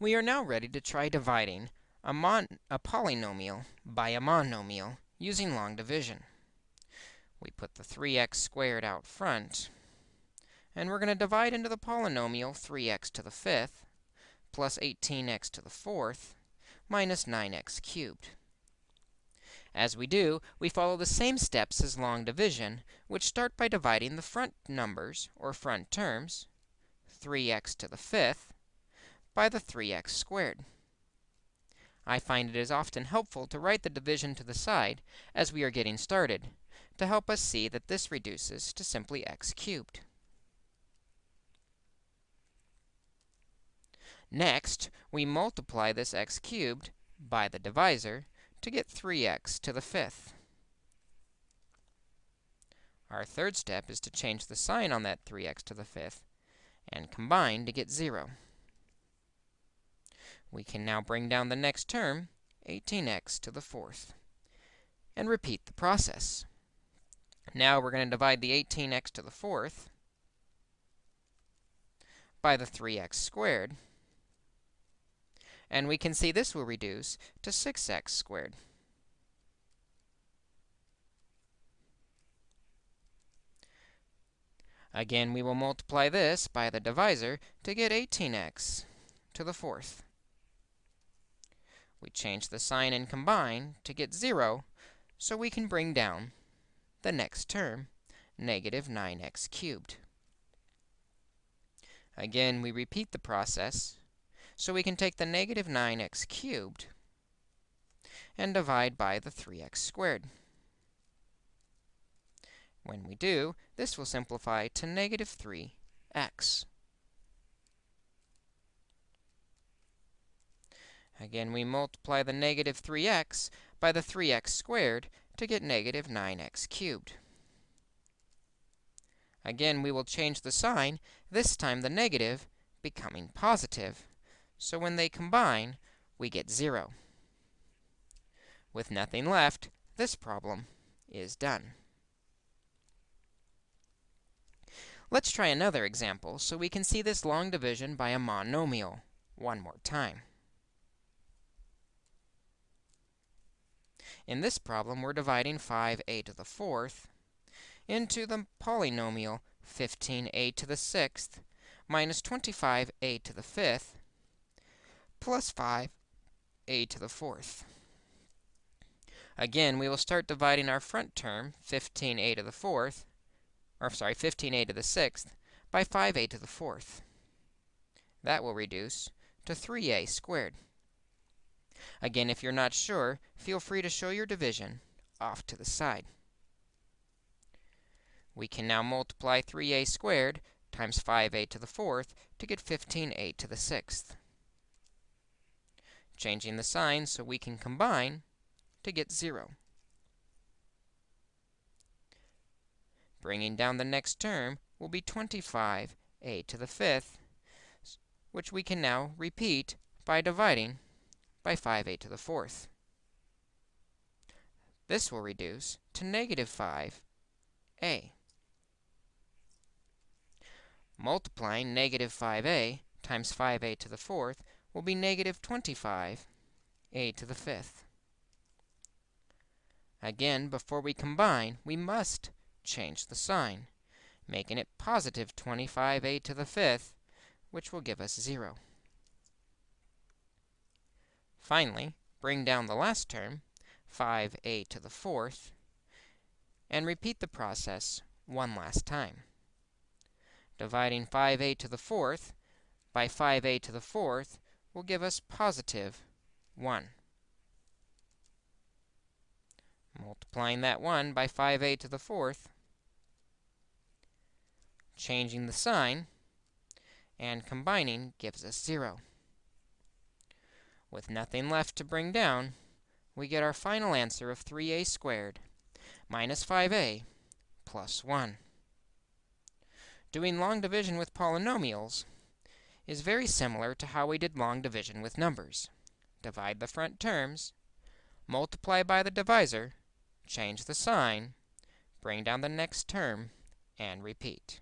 We are now ready to try dividing a, mon a polynomial by a monomial using long division. We put the 3x squared out front, and we're going to divide into the polynomial 3x to the fifth plus 18x to the fourth minus 9x cubed. As we do, we follow the same steps as long division, which start by dividing the front numbers, or front terms, 3x to the fifth, by the 3x squared. I find it is often helpful to write the division to the side as we are getting started to help us see that this reduces to simply x cubed. Next, we multiply this x cubed by the divisor to get 3x to the fifth. Our third step is to change the sign on that 3x to the fifth and combine to get 0. We can now bring down the next term, 18x to the fourth, and repeat the process. Now we're going to divide the 18x to the fourth by the 3x squared, and we can see this will reduce to 6x squared. Again, we will multiply this by the divisor to get 18x to the fourth. We change the sign and combine to get 0, so we can bring down the next term, negative 9x cubed. Again, we repeat the process so we can take the negative 9x cubed and divide by the 3x squared. When we do, this will simplify to negative 3x. Again, we multiply the negative 3x by the 3x squared to get negative 9x cubed. Again, we will change the sign, this time the negative becoming positive. So when they combine, we get 0. With nothing left, this problem is done. Let's try another example so we can see this long division by a monomial one more time. In this problem, we're dividing 5a to the fourth into the polynomial 15a to the sixth minus 25a to the fifth plus 5a to the fourth. Again, we will start dividing our front term, 15a to the fourth, or sorry, 15a to the sixth, by 5a to the fourth. That will reduce to 3a squared. Again, if you're not sure, feel free to show your division off to the side. We can now multiply 3a squared times 5a to the fourth to get 15a to the sixth changing the sign so we can combine to get 0. Bringing down the next term will be 25a to the fifth, which we can now repeat by dividing by 5a to the fourth. This will reduce to negative 5a. Multiplying negative 5a times 5a to the fourth will be negative 25 a to the fifth. Again, before we combine, we must change the sign, making it positive 25a to the fifth, which will give us 0. Finally, bring down the last term, 5a to the fourth, and repeat the process one last time. Dividing 5a to the fourth by 5a to the fourth will give us positive 1. Multiplying that 1 by 5a to the fourth, changing the sign, and combining gives us 0. With nothing left to bring down, we get our final answer of 3a squared minus 5a plus 1. Doing long division with polynomials, is very similar to how we did long division with numbers. Divide the front terms, multiply by the divisor, change the sign, bring down the next term, and repeat.